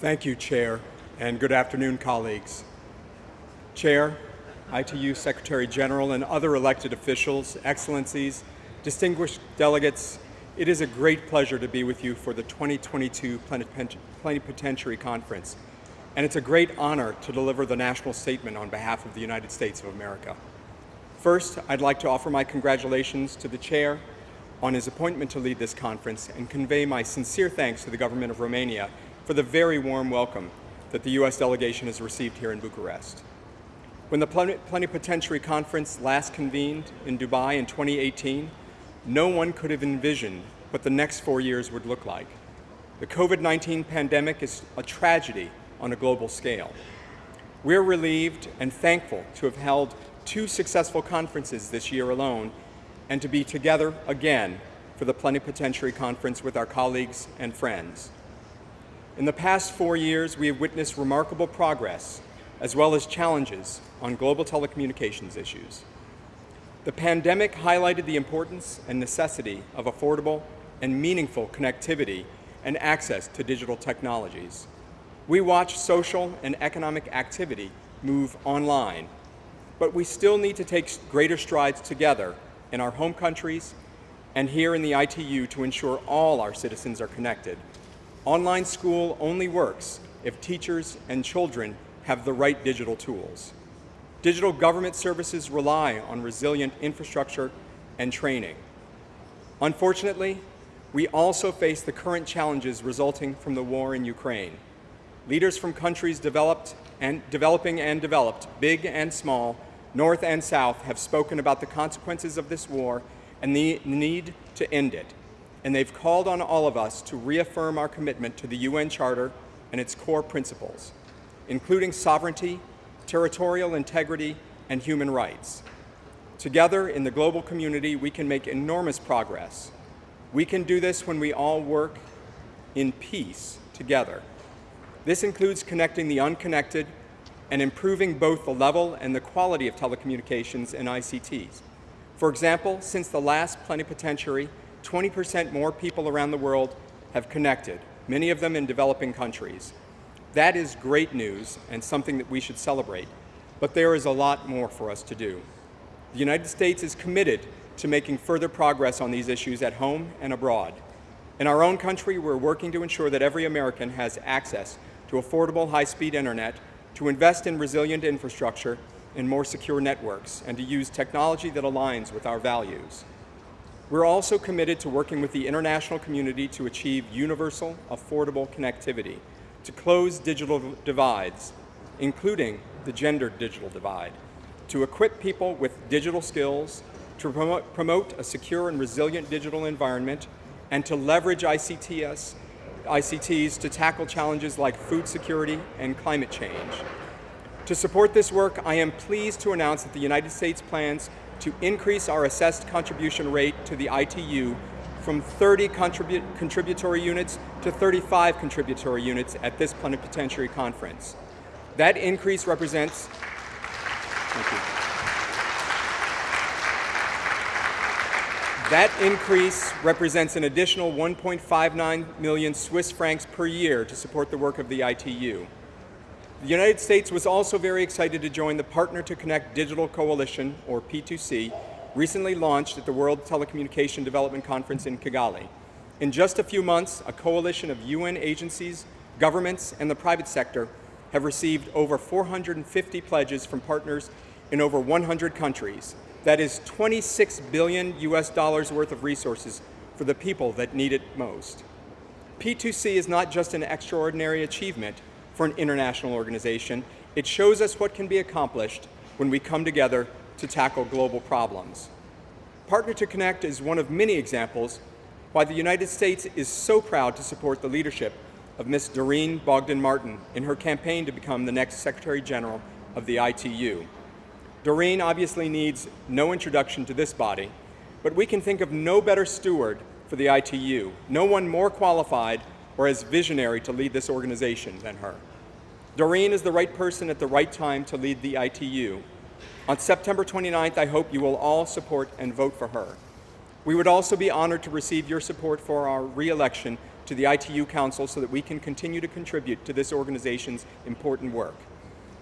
Thank you, Chair, and good afternoon, colleagues. Chair, ITU Secretary General, and other elected officials, excellencies, distinguished delegates, it is a great pleasure to be with you for the 2022 Plenipotentiary Conference, and it's a great honor to deliver the national statement on behalf of the United States of America. First, I'd like to offer my congratulations to the Chair on his appointment to lead this conference and convey my sincere thanks to the government of Romania for the very warm welcome that the U.S. delegation has received here in Bucharest. When the Plenipotentiary Conference last convened in Dubai in 2018, no one could have envisioned what the next four years would look like. The COVID-19 pandemic is a tragedy on a global scale. We're relieved and thankful to have held two successful conferences this year alone and to be together again for the Plenipotentiary Conference with our colleagues and friends. In the past four years, we have witnessed remarkable progress as well as challenges on global telecommunications issues. The pandemic highlighted the importance and necessity of affordable and meaningful connectivity and access to digital technologies. We watch social and economic activity move online, but we still need to take greater strides together in our home countries and here in the ITU to ensure all our citizens are connected Online school only works if teachers and children have the right digital tools. Digital government services rely on resilient infrastructure and training. Unfortunately, we also face the current challenges resulting from the war in Ukraine. Leaders from countries developed and developing and developed, big and small, north and south, have spoken about the consequences of this war and the need to end it and they've called on all of us to reaffirm our commitment to the UN Charter and its core principles, including sovereignty, territorial integrity, and human rights. Together in the global community, we can make enormous progress. We can do this when we all work in peace together. This includes connecting the unconnected and improving both the level and the quality of telecommunications and ICTs. For example, since the last plenipotentiary, 20% more people around the world have connected, many of them in developing countries. That is great news and something that we should celebrate, but there is a lot more for us to do. The United States is committed to making further progress on these issues at home and abroad. In our own country, we're working to ensure that every American has access to affordable high-speed internet, to invest in resilient infrastructure and more secure networks, and to use technology that aligns with our values. We're also committed to working with the international community to achieve universal, affordable connectivity, to close digital divides, including the gender digital divide, to equip people with digital skills, to promote, promote a secure and resilient digital environment, and to leverage ICTS, ICTs to tackle challenges like food security and climate change. To support this work, I am pleased to announce that the United States plans to increase our assessed contribution rate to the ITU from 30 contribu contributory units to 35 contributory units at this plenipotentiary conference. That increase represents, That increase represents an additional 1.59 million Swiss francs per year to support the work of the ITU. The United States was also very excited to join the Partner to Connect Digital Coalition, or P2C, recently launched at the World Telecommunication Development Conference in Kigali. In just a few months, a coalition of UN agencies, governments, and the private sector have received over 450 pledges from partners in over 100 countries. That is 26 billion US dollars worth of resources for the people that need it most. P2C is not just an extraordinary achievement, for an international organization. It shows us what can be accomplished when we come together to tackle global problems. Partner to Connect is one of many examples why the United States is so proud to support the leadership of Ms. Doreen Bogdan-Martin in her campaign to become the next Secretary General of the ITU. Doreen obviously needs no introduction to this body, but we can think of no better steward for the ITU, no one more qualified or as visionary to lead this organization than her. Doreen is the right person at the right time to lead the ITU. On September 29th, I hope you will all support and vote for her. We would also be honored to receive your support for our re-election to the ITU Council so that we can continue to contribute to this organization's important work.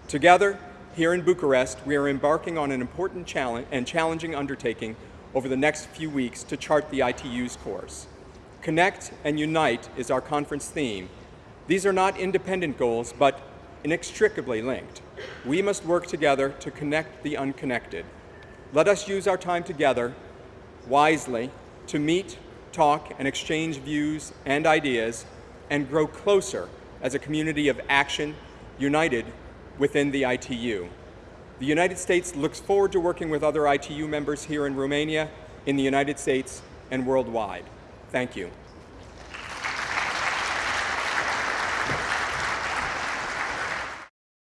Together, here in Bucharest, we are embarking on an important challenge and challenging undertaking over the next few weeks to chart the ITU's course. Connect and Unite is our conference theme. These are not independent goals, but inextricably linked. We must work together to connect the unconnected. Let us use our time together wisely to meet, talk, and exchange views and ideas and grow closer as a community of action united within the ITU. The United States looks forward to working with other ITU members here in Romania, in the United States, and worldwide. Thank you.